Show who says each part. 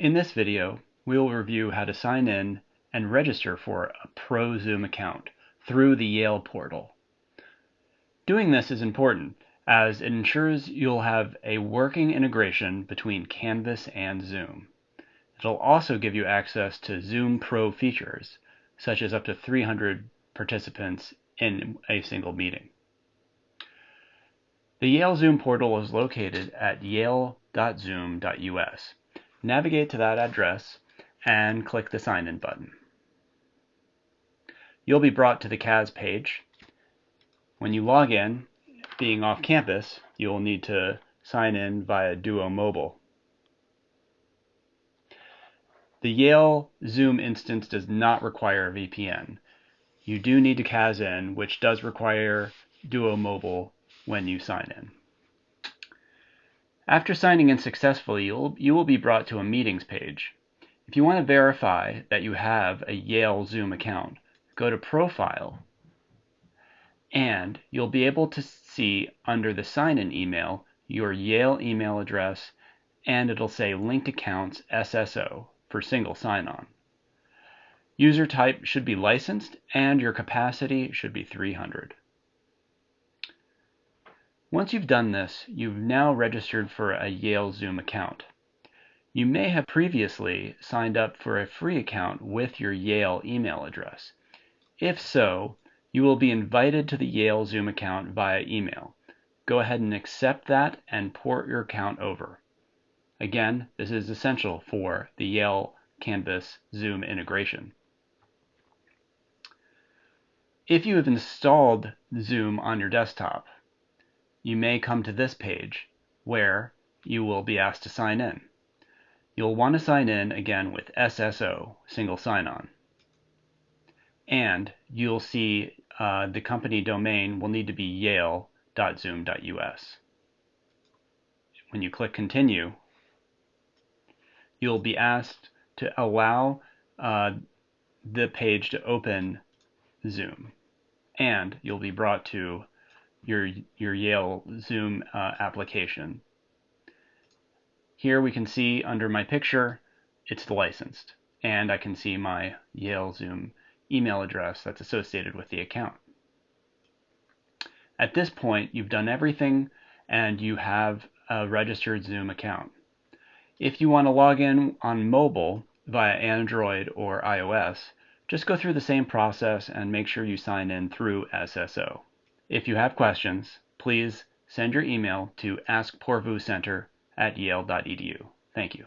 Speaker 1: In this video, we will review how to sign in and register for a Pro Zoom account through the Yale portal. Doing this is important as it ensures you'll have a working integration between Canvas and Zoom. It'll also give you access to Zoom Pro features, such as up to 300 participants in a single meeting. The Yale Zoom portal is located at yale.zoom.us. Navigate to that address and click the Sign In button. You'll be brought to the CAS page. When you log in, being off campus, you'll need to sign in via Duo Mobile. The Yale Zoom instance does not require a VPN. You do need to CAS in, which does require Duo Mobile when you sign in. After signing in successfully, you'll, you will be brought to a meetings page. If you want to verify that you have a Yale Zoom account, go to Profile, and you'll be able to see under the sign-in email your Yale email address, and it'll say Linked Accounts SSO for single sign-on. User type should be licensed, and your capacity should be 300. Once you've done this, you've now registered for a Yale Zoom account. You may have previously signed up for a free account with your Yale email address. If so, you will be invited to the Yale Zoom account via email. Go ahead and accept that and port your account over. Again, this is essential for the Yale Canvas Zoom integration. If you have installed Zoom on your desktop, you may come to this page where you will be asked to sign in. You'll want to sign in again with SSO, single sign-on. And you'll see uh, the company domain will need to be yale.zoom.us. When you click continue, you'll be asked to allow uh, the page to open Zoom. And you'll be brought to your, your Yale Zoom uh, application. Here we can see under my picture, it's licensed, and I can see my Yale Zoom email address that's associated with the account. At this point, you've done everything and you have a registered Zoom account. If you want to log in on mobile via Android or iOS, just go through the same process and make sure you sign in through SSO. If you have questions, please send your email to askpoorvucenter at yale.edu. Thank you.